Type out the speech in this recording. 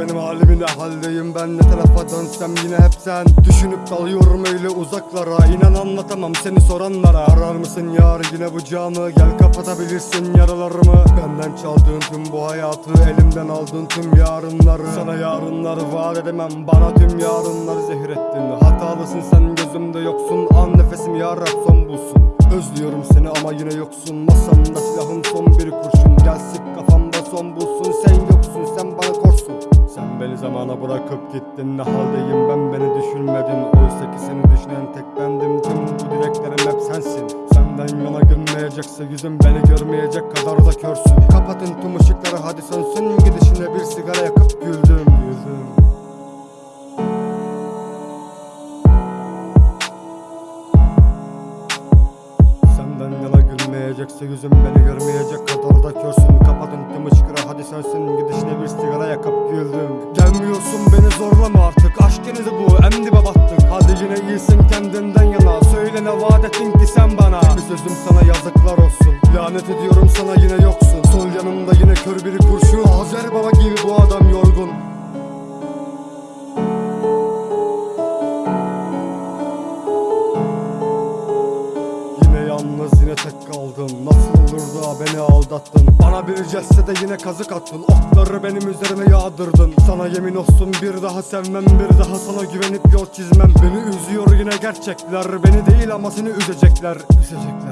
benim halimi ne haldeyim? Ben ne tarafa dönsem yine hep sen. Düşünüp dalıyorum öyle uzaklara. İnan anlatamam seni soranlara. Arar mısın yar yine bu camı? Gel kapatabilirsin yaralarımı. Benden çaldığın tüm bu hayatı elimden aldığın tüm yarınları. Sana yarınları vaat edemem bana tüm yarınları zehir ettin. Hatalısın sen gözümde yoksun. An nefesim yarab son bulsun. Özlüyorum seni ama yine yoksun. Masamda silahım son bir kurşun. Gel sık kafamda son bulsun Zamana bırakıp gittin. Ne haldeyim ben beni düşünmedin. Oysa ki seni düşünen tek bendim. Tüm bu dileklerim hep sensin. Senden yana gülmeyecekse yüzüm Beni görmeyecek kadar da körsün. Kapatın tüm ışıkları hadi sönsün. Gidişine bir sigara yakıp güldüm. Yana gülmeyecekse yüzüm beni görmeyecek kadar da körsün. Kapatın tüm ışıkları hadi sensin gidişine bir sigara yakıp beni zorlama artık. Aşk denizi bu en dibe battık Hadi yine iyisin kendinden yana. Söyle ne vaat ettin ki sen bana? Bir sözüm sana yazıklar olsun. Lanet ediyorum sana yine yoksun. Sol yanımda yine kör bir kurşun yalnız yine tek kaldım Nasıl olur da beni aldattın? Bana bir cesse de yine kazık attın. Okları benim üzerime yağdırdın. Sana yemin olsun bir daha sevmem Bir daha sana güvenip yol çizmem. Beni üzüyor yine gerçekler. Beni değil ama seni üzecekler. Üzecekler